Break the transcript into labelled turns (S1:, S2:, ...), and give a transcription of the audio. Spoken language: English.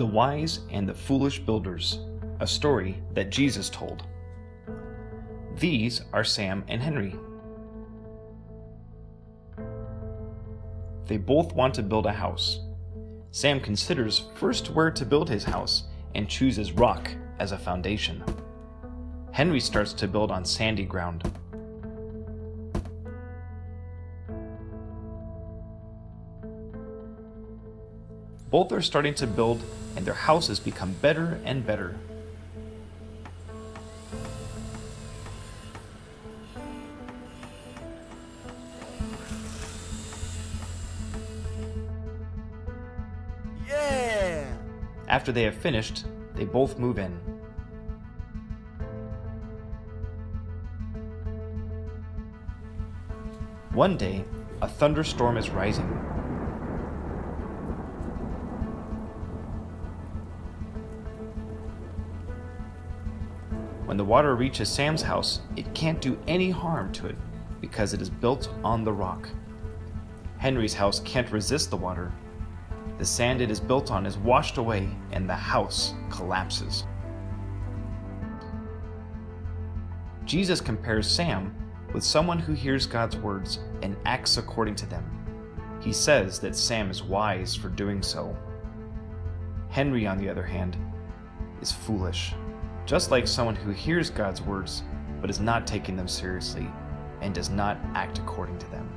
S1: The Wise and the Foolish Builders, a story that Jesus told. These are Sam and Henry. They both want to build a house. Sam considers first where to build his house and chooses rock as a foundation. Henry starts to build on sandy ground. Both are starting to build and their houses become better and better.
S2: Yeah!
S1: After they have finished, they both move in. One day, a thunderstorm is rising. When the water reaches Sam's house, it can't do any harm to it because it is built on the rock. Henry's house can't resist the water. The sand it is built on is washed away and the house collapses. Jesus compares Sam with someone who hears God's words and acts according to them. He says that Sam is wise for doing so. Henry, on the other hand, is foolish, just like someone who hears God's words but is not taking them seriously and does not act according to them.